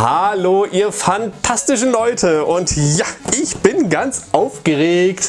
Hallo ihr fantastischen Leute und ja, ich bin ganz aufgeregt.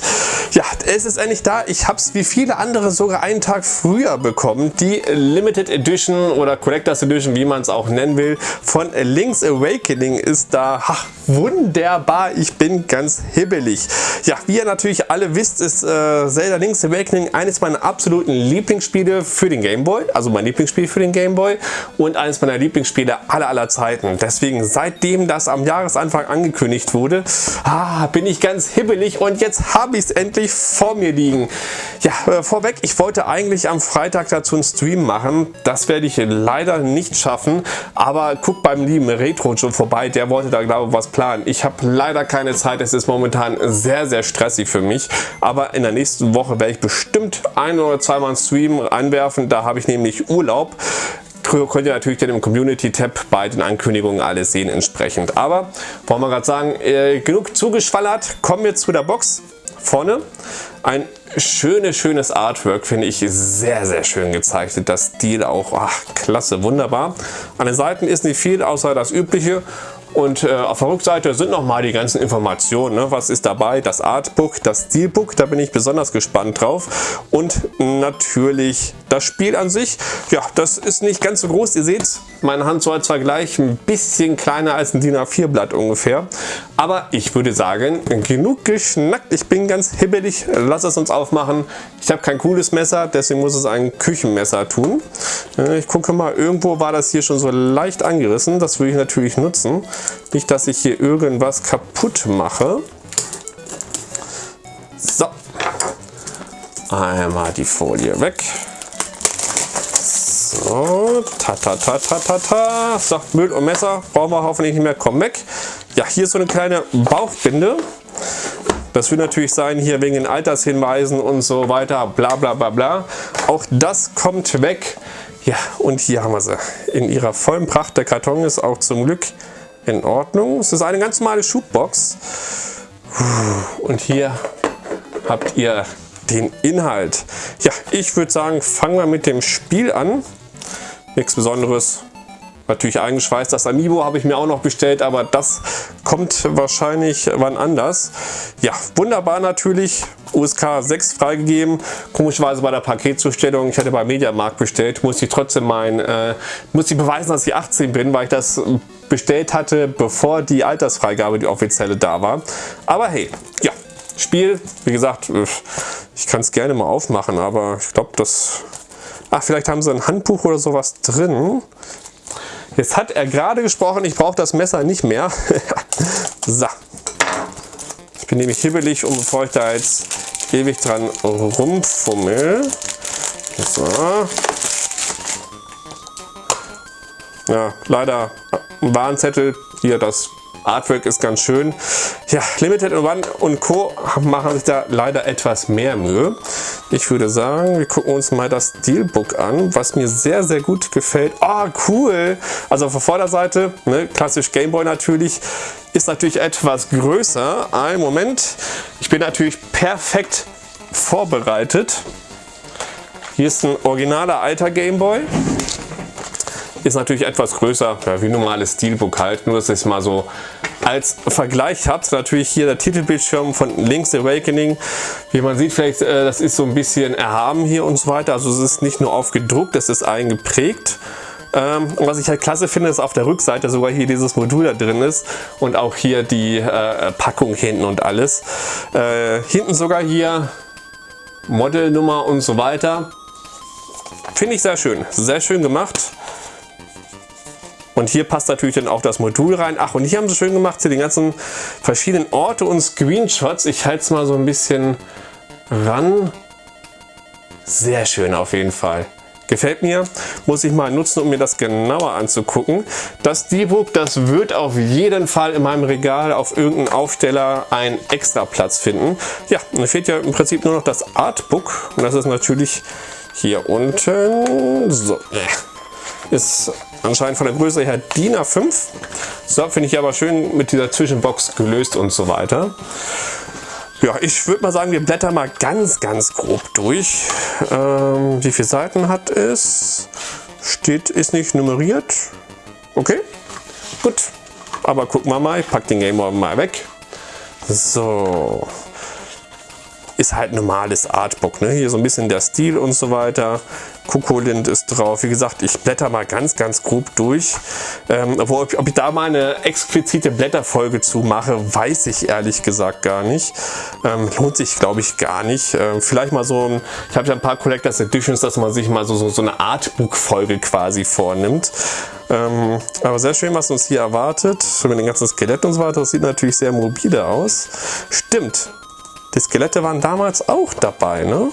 Ja, es ist endlich da. Ich habe es wie viele andere sogar einen Tag früher bekommen. Die Limited Edition oder Collectors Edition, wie man es auch nennen will, von Link's Awakening ist da. Ha, wunderbar, ich bin ganz hibbelig. Ja, wie ihr natürlich alle wisst, ist äh, Zelda Link's Awakening eines meiner absoluten Lieblingsspiele für den Game Boy. Also mein Lieblingsspiel für den Game Boy und eines meiner Lieblingsspiele aller aller Zeiten. Deswegen seitdem das am Jahresanfang angekündigt wurde, ah, bin ich ganz hibbelig und jetzt habe ich es endlich vor mir liegen. Ja, äh, vorweg, ich wollte eigentlich am Freitag dazu einen Stream machen. Das werde ich leider nicht schaffen, aber guck beim lieben Retro schon vorbei, der wollte da glaube ich was planen. Ich habe leider keine Zeit, es ist momentan sehr, sehr stressig für mich, aber in der nächsten Woche werde ich bestimmt ein oder zweimal einen Stream anwerfen, da habe ich nämlich Urlaub könnt ihr natürlich dann im Community-Tab bei den Ankündigungen alles sehen entsprechend. Aber wollen wir gerade sagen, äh, genug zugeschwallert, kommen wir zu der Box. Vorne ein schönes, schönes Artwork, finde ich sehr, sehr schön gezeichnet. Das Stil auch, ach, klasse, wunderbar. An den Seiten ist nicht viel, außer das übliche und äh, auf der Rückseite sind nochmal die ganzen Informationen. Ne? Was ist dabei? Das Artbook, das Steelbook, da bin ich besonders gespannt drauf. Und natürlich das Spiel an sich. Ja, das ist nicht ganz so groß. Ihr seht, meine Hand soll zwar gleich ein bisschen kleiner als ein DIN A4 Blatt ungefähr. Aber ich würde sagen, genug geschnackt. Ich bin ganz hibbelig. Lass es uns aufmachen. Ich habe kein cooles Messer, deswegen muss es ein Küchenmesser tun. Äh, ich gucke mal, irgendwo war das hier schon so leicht angerissen. Das würde ich natürlich nutzen. Nicht, dass ich hier irgendwas kaputt mache. So. Einmal die Folie weg. So, ta ta ta ta ta ta. So, Müll und Messer brauchen wir hoffentlich nicht mehr. Komm weg. Ja, hier ist so eine kleine Bauchbinde. Das wird natürlich sein hier wegen den Altershinweisen und so weiter, bla bla bla bla. Auch das kommt weg. Ja, und hier haben wir sie. In ihrer vollen Pracht. Der Karton ist auch zum Glück in Ordnung. Es ist eine ganz normale Schubbox. Und hier habt ihr den Inhalt. Ja, ich würde sagen, fangen wir mit dem Spiel an. Nichts Besonderes. Natürlich eingeschweißt. Das Amiibo habe ich mir auch noch bestellt, aber das kommt wahrscheinlich wann anders. Ja, wunderbar natürlich. USK 6 freigegeben. Komischerweise bei der Paketzustellung, ich hatte bei Mediamarkt bestellt, muss ich trotzdem mein, äh, muss ich beweisen, dass ich 18 bin, weil ich das bestellt hatte, bevor die Altersfreigabe, die offizielle, da war. Aber hey, ja, Spiel, wie gesagt, ich kann es gerne mal aufmachen, aber ich glaube, das... Ach, vielleicht haben sie ein Handbuch oder sowas drin. Jetzt hat er gerade gesprochen, ich brauche das Messer nicht mehr. so. Ich bin nämlich hibbelig und bevor ich da jetzt ewig dran rumfummel. So. Ja, leider ein Warnzettel. Hier das Artwork ist ganz schön. Ja, Limited One und Co. machen sich da leider etwas mehr Mühe. Ich würde sagen, wir gucken uns mal das Steelbook an, was mir sehr, sehr gut gefällt. Ah, oh, cool! Also auf der Vorderseite, ne, klassisch Gameboy natürlich, ist natürlich etwas größer. Ein Moment, ich bin natürlich perfekt vorbereitet. Hier ist ein originaler alter Gameboy. Ist natürlich etwas größer, ja, wie normales Steelbook halt, nur dass ich es mal so als Vergleich habt. Natürlich hier der Titelbildschirm von Link's Awakening. Wie man sieht, vielleicht äh, das ist so ein bisschen erhaben hier und so weiter. Also es ist nicht nur aufgedruckt, es ist eingeprägt. Ähm, was ich halt klasse finde, ist auf der Rückseite sogar hier dieses Modul da drin ist und auch hier die äh, Packung hinten und alles. Äh, hinten sogar hier Modelnummer und so weiter. Finde ich sehr schön, sehr schön gemacht. Und hier passt natürlich dann auch das Modul rein. Ach, und hier haben sie schön gemacht, hier die ganzen verschiedenen Orte und Screenshots. Ich halte es mal so ein bisschen ran. Sehr schön auf jeden Fall. Gefällt mir, muss ich mal nutzen, um mir das genauer anzugucken. Das D-Book, das wird auf jeden Fall in meinem Regal auf irgendeinem Aufsteller einen extra Platz finden. Ja, dann fehlt ja im Prinzip nur noch das Artbook und das ist natürlich hier unten. So, ist anscheinend von der Größe her DIN A5. So finde ich aber schön mit dieser Zwischenbox gelöst und so weiter. Ja, ich würde mal sagen, wir blättern mal ganz, ganz grob durch. Ähm, wie viele Seiten hat es? Steht, ist nicht nummeriert. Okay, gut. Aber gucken wir mal, ich packe den Game mal weg. So, ist halt normales Artbook. Ne? Hier so ein bisschen der Stil und so weiter. Kokolind ist drauf. Wie gesagt, ich blätter mal ganz, ganz grob durch. Ähm, obwohl, ob ich da mal eine explizite Blätterfolge zu mache, weiß ich ehrlich gesagt gar nicht. Ähm, lohnt sich, glaube ich, gar nicht. Ähm, vielleicht mal so ein, ich habe ja ein paar Collectors Editions, dass man sich mal so, so, so eine Artbook-Folge quasi vornimmt. Ähm, aber sehr schön, was uns hier erwartet. Schon mit dem ganzen Skelett und so weiter. Das sieht natürlich sehr mobile aus. Stimmt, die Skelette waren damals auch dabei, ne?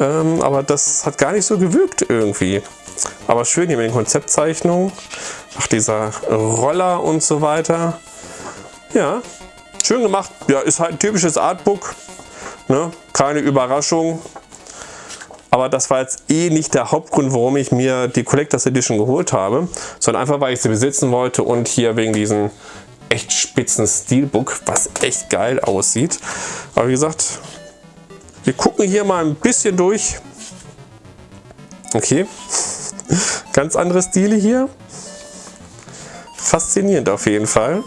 Ähm, aber das hat gar nicht so gewirkt irgendwie. Aber schön hier mit den Konzeptzeichnungen. Ach, dieser Roller und so weiter. Ja, schön gemacht. Ja, ist halt ein typisches Artbook. Ne? Keine Überraschung. Aber das war jetzt eh nicht der Hauptgrund, warum ich mir die Collectors Edition geholt habe, sondern einfach, weil ich sie besitzen wollte und hier wegen diesen echt spitzen Steelbook, was echt geil aussieht. Aber wie gesagt, wir gucken hier mal ein bisschen durch. Okay, ganz andere Stile hier. Faszinierend auf jeden Fall.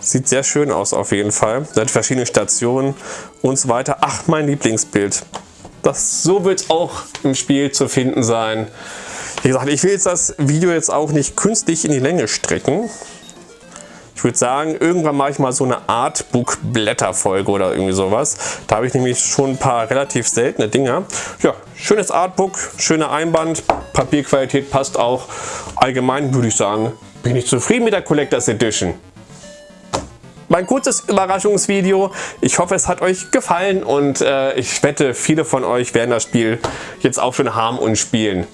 Sieht sehr schön aus auf jeden Fall. Hat verschiedene Stationen und so weiter. Ach, mein Lieblingsbild. Das, so wird es auch im Spiel zu finden sein. Wie gesagt, ich will jetzt das Video jetzt auch nicht künstlich in die Länge strecken. Ich würde sagen, irgendwann mache ich mal so eine Artbook-Blätterfolge oder irgendwie sowas. Da habe ich nämlich schon ein paar relativ seltene Dinger. Ja, schönes Artbook, schöner Einband, Papierqualität passt auch. Allgemein würde ich sagen, bin ich zufrieden mit der Collectors Edition mein kurzes Überraschungsvideo. Ich hoffe, es hat euch gefallen und äh, ich wette, viele von euch werden das Spiel jetzt auch schon haben und spielen.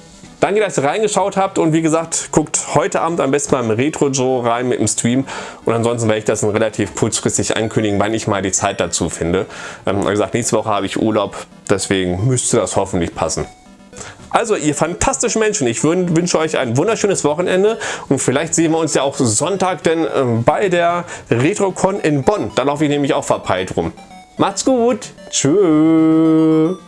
Danke, dass ihr reingeschaut habt und wie gesagt, guckt heute Abend am besten beim Retro Joe rein mit dem Stream und ansonsten werde ich das relativ kurzfristig ankündigen, wann ich mal die Zeit dazu finde. Ähm, wie gesagt, nächste Woche habe ich Urlaub, deswegen müsste das hoffentlich passen. Also ihr fantastischen Menschen, ich wünsche euch ein wunderschönes Wochenende und vielleicht sehen wir uns ja auch Sonntag denn ähm, bei der RetroCon in Bonn. Da laufe ich nämlich auch verpeilt rum. Macht's gut, tschüss.